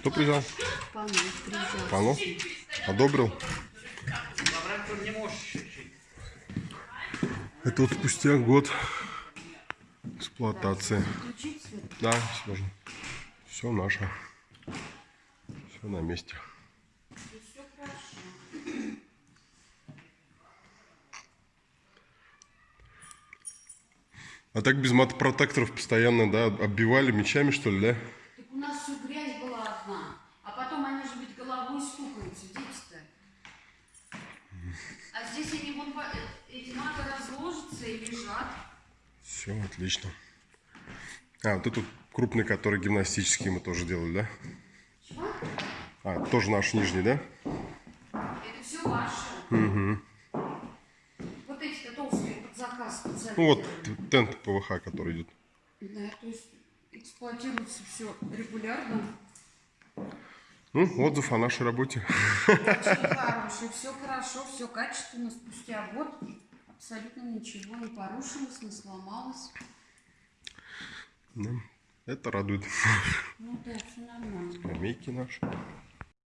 Кто приезжал? Панов приезжал. Панов? Одобрил? Это вот спустя год эксплуатации. Да, можно. Все наше. Все на месте. А так без мотопротекторов постоянно, да, оббивали мечами, что ли, да? А потом они же ведь головой стукаются, дети-то. А здесь они вон по- э, эти маты разложатся и лежат. Все, отлично. А, вот этот крупный, который гимнастический мы тоже делали, да? Чего? А, тоже наш нижний, да? Это все ваше. Вот эти-то толстые под заказ специально. Ну вот тент ПВХ, который идет. Да, то есть эксплуатируется все регулярно. Ну, отзыв о нашей работе. Очень хороший, все хорошо, все качественно. Спустя год абсолютно ничего не порушилось, не сломалось. Да, Это радует. Ну да, все нормально. Скамейки наши.